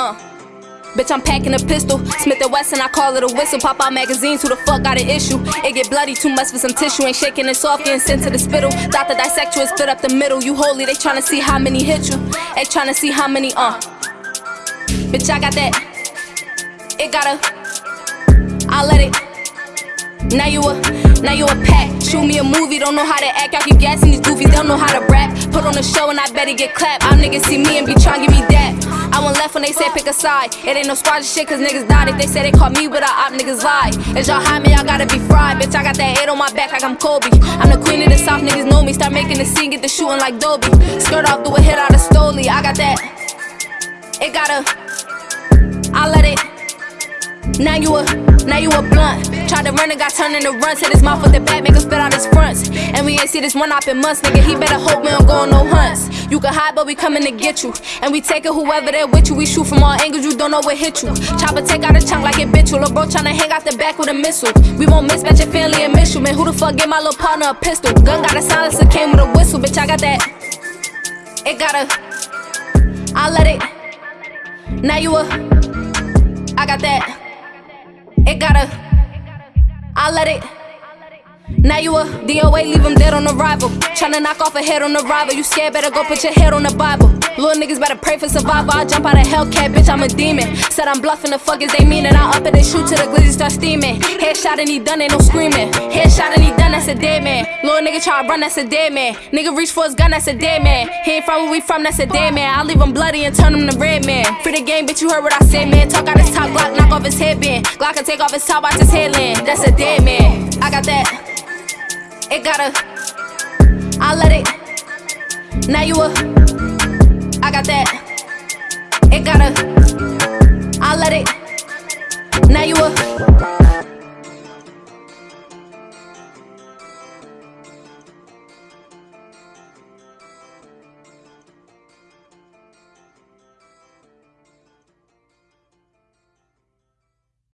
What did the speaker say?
Bitch, I'm packing a pistol. Smith and Wesson, I call it a whistle. Pop out magazines, who the fuck got an issue? It get bloody, too much for some tissue. Ain't shaking it soft, getting sent to the spittle. Doctor dissect you and spit up the middle. You holy, they tryna see how many hit you. They tryna see how many, uh. Bitch, I got that. It got a. I let it. Now you a, now you a pack. Shoot me a movie, don't know how to act. Y'all keep gassing these goofies, don't know how to rap. Put on a show and I bet it get clapped. All niggas see me and be trying give me that. I went left when they said pick a side. It ain't no squad shit cause niggas died. If they say they call me with a op, niggas lie. Is y'all hide me, y'all gotta be fried. Bitch, I got that 8 on my back like I'm Kobe. I'm the queen of the south, niggas know me. Start making the scene, get the shooting like Dobie. Skirt off, do a hit out of Stoli. I got that. It got a. I let it. Now you a, now you a blunt. Tried to run and got turned into runs. Hit his mouth with the bat, make him spit out his fronts. And we ain't see this one op in months, nigga. He better hope we don't go on no hunts. You can hide, but we coming to get you. And we take it whoever there with you. We shoot from all angles, you don't know what hit you. Chopper take out a chunk like it bit you. Lil' bro tryna hang out the back with a missile. We won't mismatch your family and miss you, man. Who the fuck gave my little partner a pistol? Gun got a silencer, came with a whistle, bitch. I got that. It got a. I let it. Now you a. I got that. It got a. I let it. Now you a DOA, leave him dead on arrival. Tryna knock off a head on arrival. You scared, better go put your head on the Bible. Little niggas better pray for survival. I jump out of Hellcat, bitch, I'm a demon. Said I'm bluffing, the fuck is they mean? And I up it, they shoot till the glizzy start steaming. Headshot and he done, ain't no screaming. Headshot and he done, that's a dead man. Little nigga try to run, that's a dead man. Nigga reach for his gun, that's a dead man. He ain't from where we from, that's a dead man. I leave him bloody and turn him to red man. Free the game, bitch, you heard what I said, man. Talk out his top, Glock, knock off his headband. Glock can take off his top, watch his headland. That's a dead It got a. I let it. Now you a. I got that. It got a. I let it. Now you a.